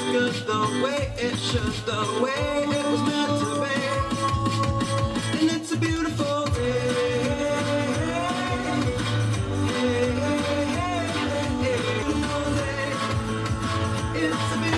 as good the way it should, the way it was meant to be. And it's a beautiful day. It's a